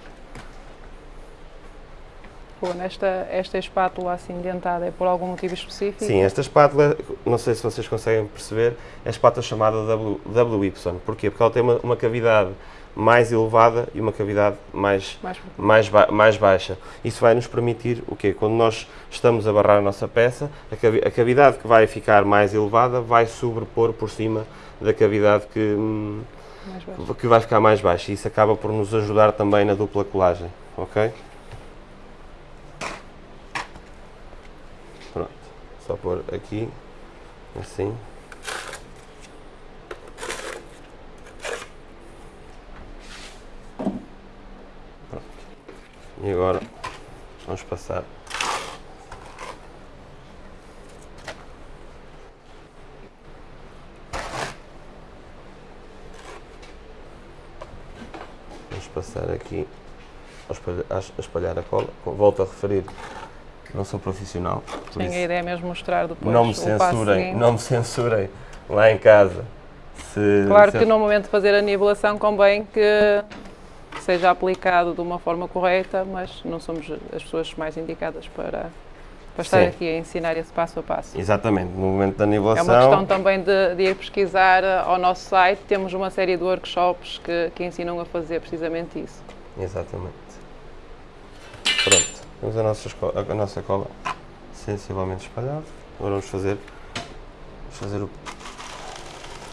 Nesta esta espátula assim dentada é por algum motivo específico? Sim, esta espátula, não sei se vocês conseguem perceber, é a espátula chamada w, WY. Porquê? Porque ela tem uma, uma cavidade mais elevada e uma cavidade mais, mais, mais, ba mais, baixa. Isso vai nos permitir o quê? Quando nós estamos a barrar a nossa peça, a, a cavidade que vai ficar mais elevada vai sobrepor por cima da cavidade que, hum, que vai ficar mais baixa. Isso acaba por nos ajudar também na dupla colagem. Ok? só pôr aqui, assim. E agora vamos passar Vamos passar aqui a espalhar, a cola. Volto a referir, não sou profissional. Sim, isso- a ideia é mesmo mostrar depois não me censurem, não me censurem lá em casa. Se, Claro se- que no momento de fazer a nivelação convém que seja aplicado de uma forma correta, mas não somos as pessoas mais indicadas para, para estar Sim. aqui a ensinar esse passo a passo. Exatamente, no momento da É nivelação. uma questão também de, de ir pesquisar eh, ao nosso site, temos uma série de workshops que, que ensinam a fazer precisamente isso. Exatamente. Pronto, temos a nossa, esco- a nossa cola sensivelmente espalhada. Agora vamos fazer, vamos fazer o-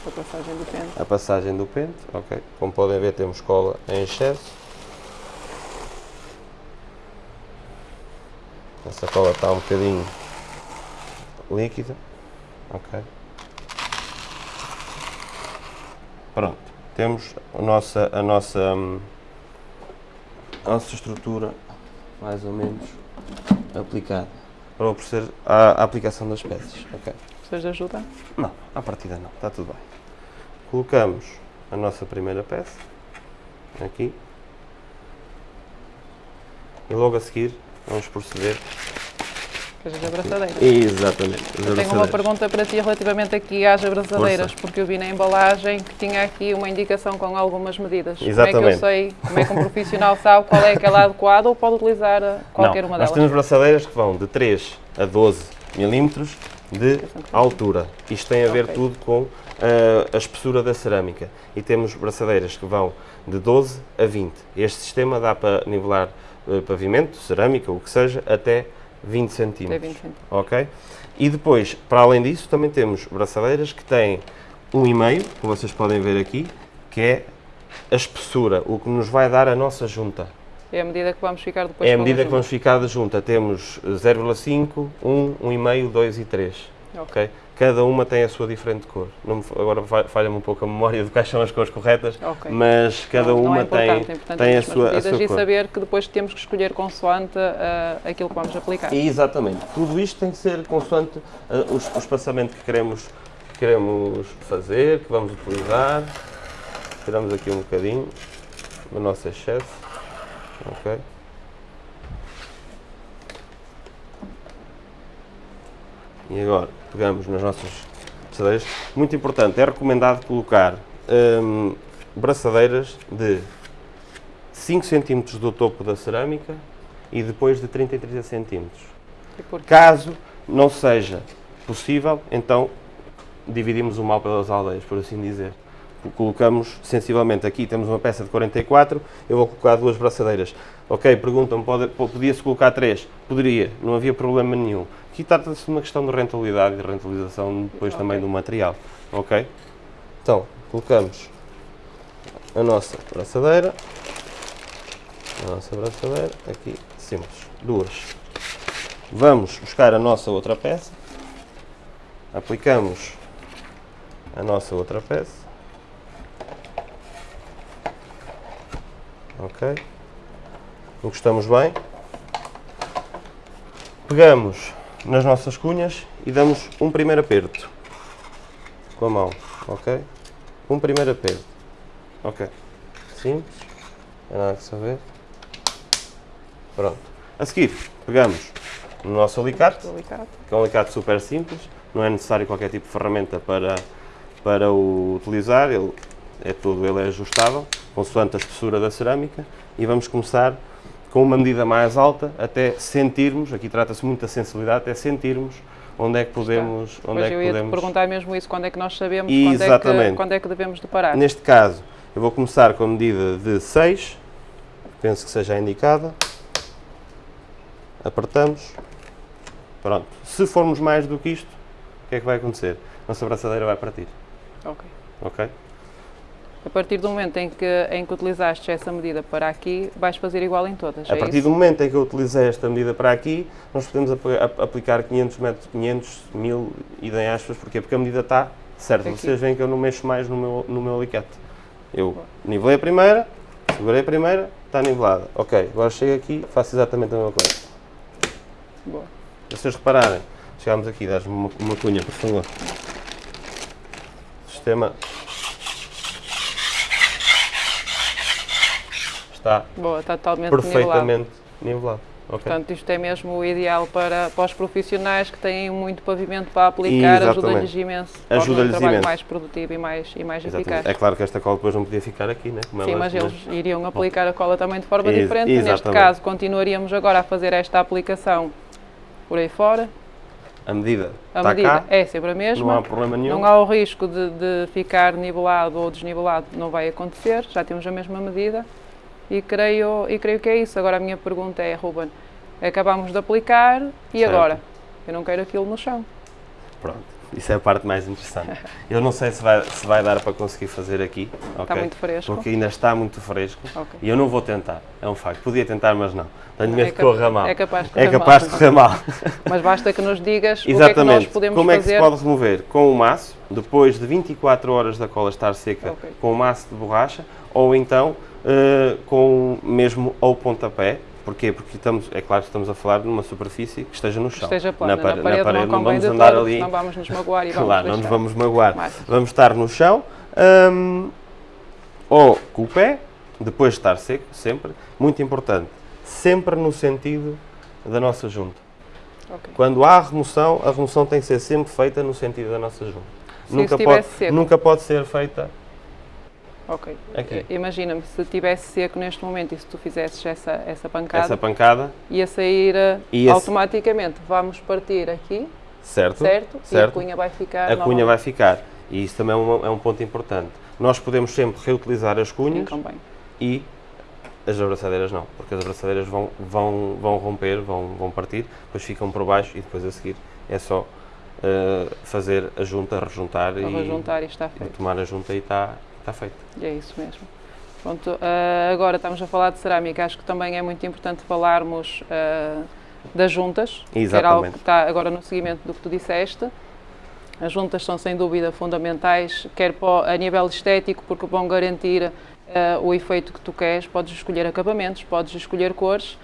A passagem do pente. a passagem do pente. ok? Como podem ver, temos cola em excesso. Essa cola está um bocadinho líquida. Ok. Pronto, temos a nossa, a nossa, hum, a nossa estrutura mais ou menos aplicada para oferecer a, a aplicação das peças. ok? Precisas de ajuda? Não, à partida não, está tudo bem. Colocamos a nossa primeira peça aqui e logo a seguir vamos proceder. As abraçadeiras? Exatamente. as Eu tenho uma abraçadeiras. pergunta para ti relativamente aqui às abraçadeiras, porque eu vi na embalagem que tinha aqui uma indicação com algumas medidas. Como é que Exatamente. eu sei, como é que um profissional sabe qual é aquela adequada ou pode utilizar eh, qualquer não, uma nós delas? temos braçadeiras que vão de 3 a 12 milímetros de altura. Isto tem a ver Ok. tudo com ah, a espessura da cerâmica. E temos braçadeiras que vão de 12 a 20. Este sistema dá para nivelar eh, pavimento, cerâmica, o que seja, até 20 Até centímetros. 20 centímetros. ok? E depois, para além disso, também temos braçadeiras que têm um e meio, como vocês podem ver aqui, que é a espessura, o que nos vai dar a nossa junta. É a medida que vamos ficar depois é a medida que vamos ficar da junta. Temos 0,5, 1, 1,5, 2 e 3. Ok? Cada uma tem a sua diferente cor. Não me- agora fa- falha-me um pouco a memória de quais são as cores corretas, Ok. mas cada Não- não uma é tem, é tem a sua, a sua e cor. saber que depois temos que escolher consoante eh, aquilo que vamos aplicar. Exatamente. Tudo isto tem que ser consoante eh, os- o espaçamento que queremos, que queremos fazer, que vamos utilizar. Tiramos aqui um bocadinho do nosso excesso. Ok? E agora pegamos nas nossas braçadeiras. Muito importante, é recomendado colocar hum, braçadeiras de 5 cm do topo da cerâmica e depois de 30 em 30 cm. Caso não seja possível, então dividimos o mal pelas aldeias, por assim dizer. Colocamos sensivelmente aqui, temos uma peça de 44, eu vou colocar duas braçadeiras. Ok, perguntam-me, podia-se colocar três? Poderia, não havia problema nenhum. Aqui trata-se de uma questão de rentabilidade e de rentabilização depois Ok. também do material. Ok? Então, colocamos a nossa braçadeira, a nossa braçadeira, aqui, simples, duas. Vamos buscar a nossa outra peça, aplicamos a nossa outra peça, ok, encostamos bem, pegamos nas nossas cunhas e damos um primeiro aperto. Com a mão, ok, um primeiro aperto, ok, simples, há nada que saber, pronto, a seguir pegamos no nosso alicate, que é um alicate super simples, não é necessário qualquer tipo de ferramenta para, para o utilizar, ele é todo ele é ajustável, consoante a espessura da cerâmica, e vamos começar com uma medida mais alta até sentirmos, aqui trata-se muito da sensibilidade, até sentirmos onde é que podemos, onde é que eu ia podemos perguntar mesmo isso, quando é que nós sabemos quando é, que, Exatamente. quando é que devemos de parar. Neste caso, eu vou começar com a medida de 6, penso que seja a indicada. Apertamos. Pronto. Se formos mais do que isto, o que é que vai acontecer? Nossa braçadeira vai partir. Ok. Ok? A partir do momento em que, em que utilizaste essa medida para aqui, vais fazer igual em todas, A é partir isso? do momento em que eu utilizei esta medida para aqui, nós podemos ap- ap- aplicar 500 metros, 500, 1000 e dei aspas, porquê? Porque a medida está certa. Aqui. Vocês veem que eu não mexo mais no meu, no meu alicate. Eu nivelei a primeira, segurei a primeira, está nivelada. Ok, agora chego aqui, faço exatamente a mesma coisa. Boa. Vocês repararem, chegámos aqui, dás-me uma, uma cunha, por favor. Sistema está Boa, está totalmente nivelado. perfeitamente nivelado. Ok. Portanto, isto é mesmo o ideal para, para os profissionais que têm muito pavimento para aplicar, ajuda-lhes imenso. Ajuda-lhes trabalho imenso. mais produtivo e mais, e mais Exatamente. eficaz. É claro que esta cola depois não podia ficar aqui, né? Como Sim, ela- mas eles iriam aplicar a cola também de forma Ex- diferente. Neste exatamente. caso, continuaríamos agora a fazer esta aplicação por aí fora. A medida A está medida cá, é sempre a mesma. não há problema nenhum. Não há o risco de, de ficar nivelado ou desnivelado, não vai acontecer, já temos a mesma medida e creio, e creio que é isso. Agora a minha pergunta é, Ruben, acabamos de aplicar e Certo. agora? Eu não quero aquilo no chão. Pronto, isso é a parte mais interessante. Eu não sei se vai, se vai dar para conseguir fazer aqui, ok? muito fresco. Porque ainda está muito fresco Ok. e eu não vou tentar, é um facto. Podia tentar, mas não. Tenho É medo que cap- corra mal. é capaz de É correr capaz mal. de correr mal. Mas basta que nos digas o que é que Exatamente. nós podemos Como é que fazer. se pode remover? Com o maço, depois de 24 horas da cola estar seca, Ok. com o maço de borracha, ou então eh, com mesmo ao pontapé. Porquê? Porque estamos, é claro que estamos a falar de uma superfície que esteja no chão. esteja plana. Na, pare- parede, não convém vamos andar todo, ali. senão vamos nos magoar e vamos Claro, não nos vamos magoar. Mais. Vamos estar no chão, hum, ou com o pé, depois de estar seco, sempre. Muito importante, sempre no sentido da nossa junta. Ok. Quando há remoção, a remoção tem que ser sempre feita no sentido da nossa junta. Se nunca, pode, seco. nunca pode ser feita Ok. Aqui. Eh, Imagina-me se estivesse seco neste momento e se tu fizesses essa, essa pancada, essa pancada, ia sair eh, Ia-se- automaticamente. Vamos partir aqui, certo? certo? E a Certo. cunha vai ficar. A cunha vai ficar. E isso também é um, é um ponto importante. Nós podemos sempre reutilizar as cunhas bem. e as abraçadeiras não, porque as abraçadeiras vão, vão, vão romper, vão, vão partir, depois ficam por baixo e depois a seguir é só eh, fazer a junta, rejuntar Para e, e está e feito. tomar a junta e está está feito. É isso mesmo. Pronto, eh, agora estamos a falar de cerâmica, acho que também é muito importante falarmos eh, das juntas, que era algo Exatamente. que está agora no seguimento do que tu disseste. As juntas são sem dúvida fundamentais, quer a nível estético, porque vão garantir eh, o efeito que tu queres. Podes escolher acabamentos, podes escolher cores,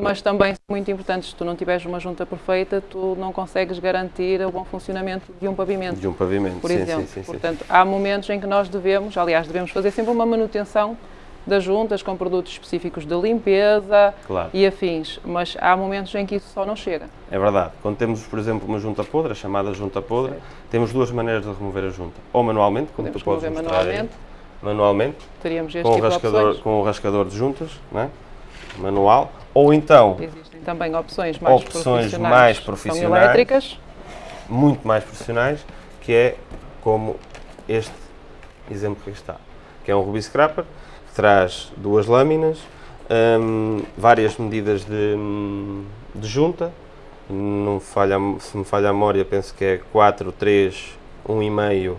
mas também são muito importantes. Se tu não tiveres uma junta perfeita, tu não consegues garantir o bom funcionamento de um pavimento De um pavimento, por sim, exemplo. sim, sim. Portanto, há momentos em que nós devemos, aliás, devemos fazer sempre uma manutenção das juntas com produtos específicos de limpeza Claro. e afins, mas há momentos em que isso só não chega. É verdade. Quando temos, por exemplo, uma junta podre, a chamada junta podre, Certo. temos duas maneiras de remover a junta. Ou manualmente, como Podemos tu podes mostrar manualmente, aí, manualmente, teríamos este com o, tipo de rascador, opções. com o rascador de juntas, né? Manual, ou então, Existem também opções mais Opções profissionais, mais profissionais. elétricas, muito mais profissionais, que é como este exemplo que está, que é um Ruby Scrapper, que traz duas lâminas, hum, várias medidas de, hum, de junta, não falha, se me falha a memória, penso que é 4, 3, 1,5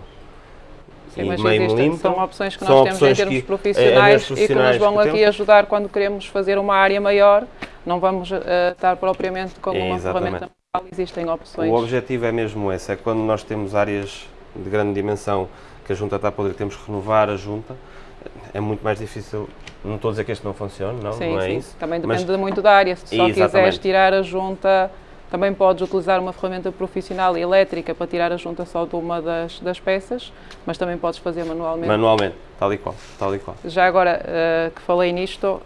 sim, mas meio existem, milímetro. são opções que nós temos em termos que- é, profissionais, é, e que nos profissionais vão que aqui temos. ajudar quando queremos fazer uma área maior. Não vamos eh, estar propriamente com uma Exatamente. ferramenta existem opções. O objetivo é mesmo esse, é quando nós temos áreas de grande dimensão que a junta está a poder, temos que renovar a junta, é muito mais difícil, não estou a dizer que este não funcione, não, Sim, não é sim. isso. Também mas- depende muito da área. Se tu só quiseres tirar a junta, também podes utilizar uma ferramenta profissional elétrica para tirar a junta só de uma das, das peças, mas também podes fazer manualmente. Manualmente, tal e qual, tal e qual. Já agora eh, que falei nisto,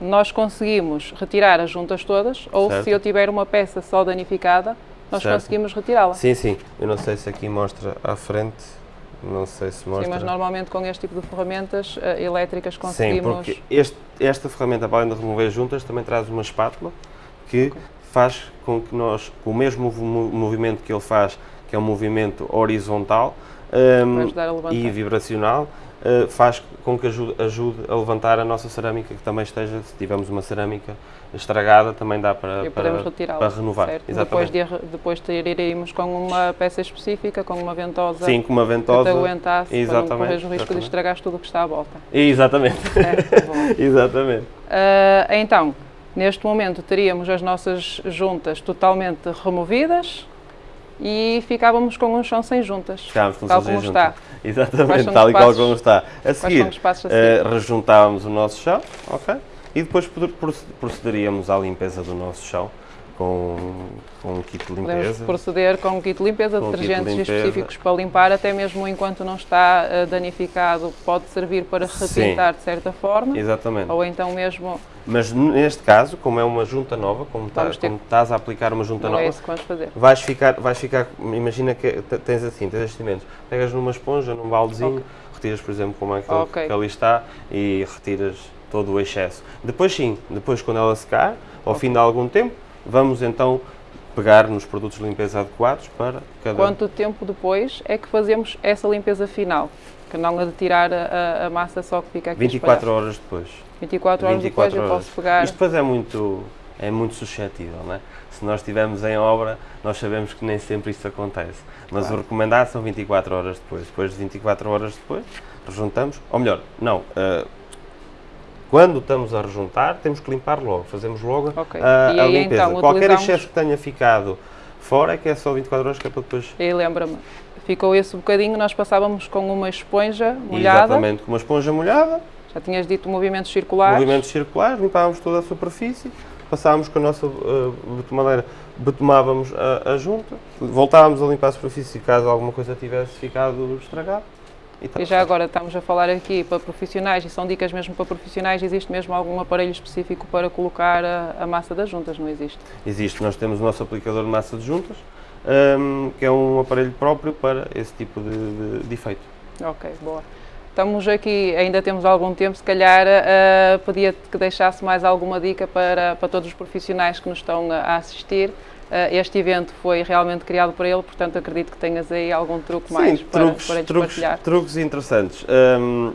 nós conseguimos retirar as juntas todas, ou Certo. se eu tiver uma peça só danificada, nós Certo. conseguimos retirá-la. Sim, sim, eu não sei se aqui mostra à frente, não sei se mostra. Sim, mas normalmente com este tipo de ferramentas eh, elétricas Sim, conseguimos. porque este- esta ferramenta, para além de remover juntas, também traz uma espátula que faz com que nós, com o mesmo mo- movimento que ele faz, que é um movimento horizontal a levantar. e vibracional, uh, faz com que ajude, ajude, a levantar a nossa cerâmica, que também esteja, se tivermos uma cerâmica estragada, também dá para, para, para renovar. Certo. Depois, de, depois com uma peça específica, com uma ventosa, Sim, com uma ventosa que te aguentasse, exatamente, para não correr o risco exatamente. de estragar tudo o que está à volta. Exatamente. exatamente. Uh, então, neste momento teríamos as nossas juntas totalmente removidas, e ficávamos com um chão sem juntas. Ficávamos com tal como está. Exatamente, tal e qual como está. A seguir, uh, rejuntávamos o nosso chão, ok? E depois procederíamos à limpeza do nosso chão com, com um kit de limpeza. Podemos proceder com um kit de limpeza, com detergentes de limpeza. específicos para limpar, até mesmo enquanto não está uh, danificado, pode servir para repintar de certa forma. Exatamente. Ou então mesmo... Mas neste caso, como é uma junta nova, como, tá, ter... como estás a aplicar uma junta não nova, é isso que vamos fazer. Vais ficar, vais ficar, imagina que tens assim, tens estes elementos, pegas numa esponja, num baldezinho, okay. retiras, por exemplo, como é que, okay. que ali está e retiras todo o excesso. Depois sim, depois quando ela secar, ao okay. fim de algum tempo, Vamos então pegar nos produtos de limpeza adequados para cada... Quanto tempo depois é que fazemos essa limpeza final? Que não a de tirar a, a massa só que fica aqui 24 espalhado. horas depois. 24 horas 24 depois horas. eu posso pegar... Isto depois é muito, é muito suscetível, não é? Se nós estivermos em obra, nós sabemos que nem sempre isso acontece. Mas claro. o recomendado são 24 horas depois. Depois de 24 horas depois, rejuntamos, ou melhor, não, uh, quando estamos a rejuntar, temos que limpar logo, fazemos logo okay. a, a aí, limpeza. Então, Qualquer excesso que tenha ficado fora é que é só 24 horas que é para depois... E lembra-me, ficou esse bocadinho, nós passávamos com uma esponja molhada. Exatamente, com uma esponja molhada. Já tinhas dito movimentos circulares. Movimentos circulares, limpávamos toda a superfície, passávamos com a nossa uh, betomadeira, betomávamos a, a junta, voltávamos a limpar a superfície caso alguma coisa tivesse ficado estragada. E, e, já agora estamos a falar aqui para profissionais e são dicas mesmo para profissionais, existe mesmo algum aparelho específico para colocar a, a massa das juntas, não existe? Existe, nós temos o nosso aplicador de massa de juntas, um, que é um aparelho próprio para esse tipo de, de, de efeito. Ok, boa. Estamos aqui, ainda temos algum tempo, se calhar uh, pedia que deixasse mais alguma dica para, para todos os profissionais que nos estão a assistir, este evento foi realmente criado por ele, portanto acredito que tenhas aí algum truque Sim, mais truques, para, para truques, partilhar. Truques interessantes. Um,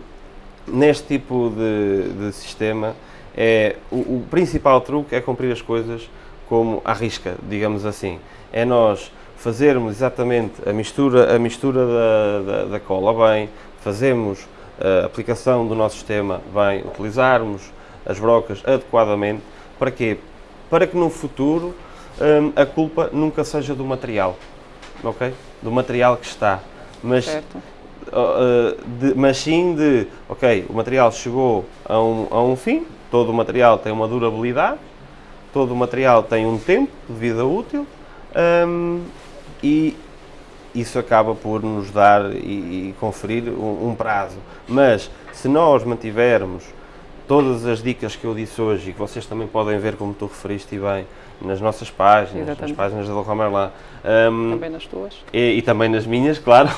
neste tipo de, de sistema, é, o, o, principal truque é cumprir as coisas como à risca, digamos assim. É nós fazermos exatamente a mistura, a mistura da, da, da cola bem, fazemos a aplicação do nosso sistema bem, utilizarmos as brocas adequadamente. Para quê? Para que no futuro um, a culpa nunca seja do material, ok? Do material que está, mas, uh, de, mas sim de, ok, o material chegou a um, a um fim, todo o material tem uma durabilidade, todo o material tem um tempo de vida útil um, e isso acaba por nos dar e, e conferir um, um, prazo. Mas se nós mantivermos todas as dicas que eu disse hoje e que vocês também podem ver, como tu referiste bem, nas nossas páginas, Exatamente. nas páginas da Romer lá. Um, também nas tuas. E, e, também nas minhas, claro,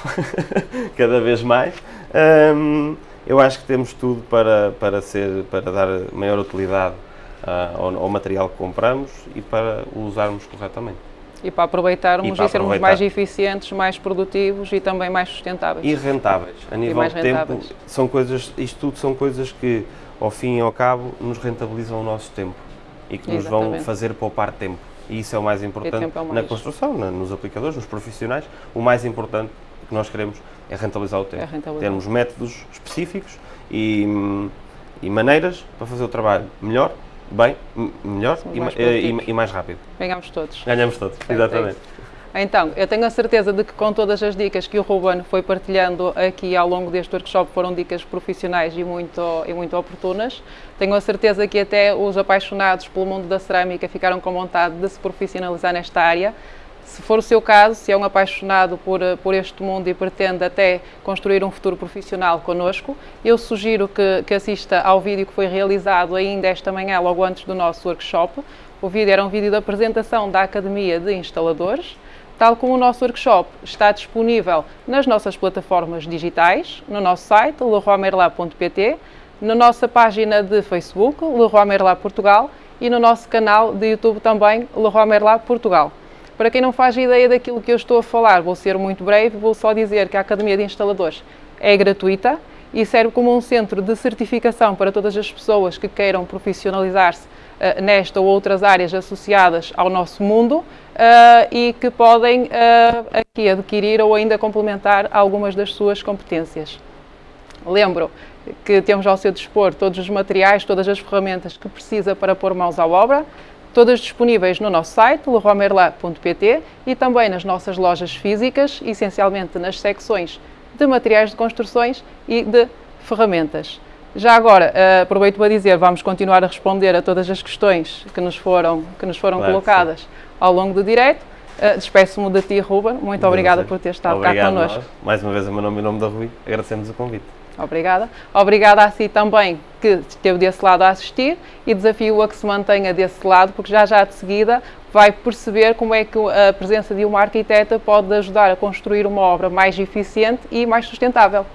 cada vez mais. Um, eu acho que temos tudo para, para, ser, para dar maior utilidade uh, ao, ao, material que compramos e para o usarmos corretamente. E para aproveitarmos e, para e sermos aproveitar. mais eficientes, mais produtivos e também mais sustentáveis. E rentáveis. A nível de tempo, são coisas, isto tudo são coisas que, ao fim e ao cabo, nos rentabilizam o nosso tempo e que nos vão fazer poupar tempo. E isso é o mais importante é o mais. na construção, na, nos aplicadores, nos profissionais. O mais importante que nós queremos é rentabilizar o tempo. É rentabilizar. Termos métodos específicos e, e, maneiras para fazer o trabalho melhor, bem, melhor e mais, e, e, mais rápido. Ganhamos todos. Ganhamos todos, é exatamente. Então, eu tenho a certeza de que com todas as dicas que o Ruben foi partilhando aqui ao longo deste workshop foram dicas profissionais e muito, e muito oportunas. Tenho a certeza que até os apaixonados pelo mundo da cerâmica ficaram com vontade de se profissionalizar nesta área. Se for o seu caso, se é um apaixonado por, por este mundo e pretende até construir um futuro profissional connosco, eu sugiro que, que assista ao vídeo que foi realizado ainda esta manhã, logo antes do nosso workshop. O vídeo era um vídeo da apresentação da Academia de Instaladores tal como o nosso workshop está disponível nas nossas plataformas digitais, no nosso site leroymerlab.pt, na nossa página de Facebook, Leroy Portugal, e no nosso canal de YouTube também, Leroy Portugal. Para quem não faz ideia daquilo que eu estou a falar, vou ser muito breve, vou só dizer que a Academia de Instaladores é gratuita e serve como um centro de certificação para todas as pessoas que queiram profissionalizar-se nesta ou outras áreas associadas ao nosso mundo uh, e que podem uh, aqui adquirir ou ainda complementar algumas das suas competências. Lembro que temos ao seu dispor todos os materiais, todas as ferramentas que precisa para pôr mãos à obra, todas disponíveis no nosso site, leroymerlin.pt e também nas nossas lojas físicas, essencialmente nas secções de materiais de construções e de ferramentas. Já agora, uh, aproveito para dizer, vamos continuar a responder a todas as questões que nos foram, que nos foram claro, colocadas sim. ao longo do direto. Uh, Despeço-me de ti, Ruben. Muito obrigada por ter estado Obrigado cá connosco. Mais uma vez, o meu nome e o nome da Rui. Agradecemos o convite. Obrigada. Obrigada a si também que esteve desse lado a assistir e desafio a que se mantenha desse lado, porque já já de seguida vai perceber como é que a presença de uma arquiteta pode ajudar a construir uma obra mais eficiente e mais sustentável.